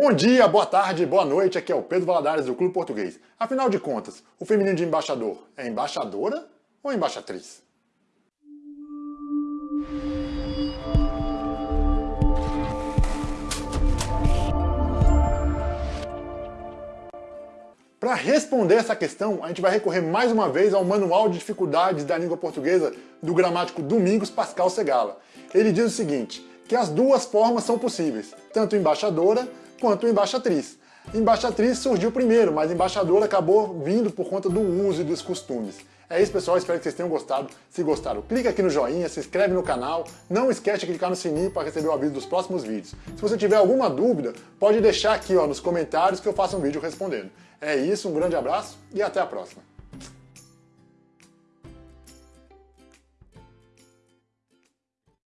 Bom dia, boa tarde, boa noite, aqui é o Pedro Valadares do Clube Português. Afinal de contas, o feminino de embaixador é embaixadora ou embaixatriz? Para responder essa questão, a gente vai recorrer mais uma vez ao Manual de Dificuldades da Língua Portuguesa do gramático Domingos Pascal Segala. Ele diz o seguinte, que as duas formas são possíveis, tanto embaixadora quanto embaixatriz. Embaixatriz surgiu primeiro, mas embaixadora acabou vindo por conta do uso e dos costumes. É isso, pessoal. Espero que vocês tenham gostado. Se gostaram, clica aqui no joinha, se inscreve no canal. Não esquece de clicar no sininho para receber o aviso dos próximos vídeos. Se você tiver alguma dúvida, pode deixar aqui ó, nos comentários que eu faço um vídeo respondendo. É isso, um grande abraço e até a próxima.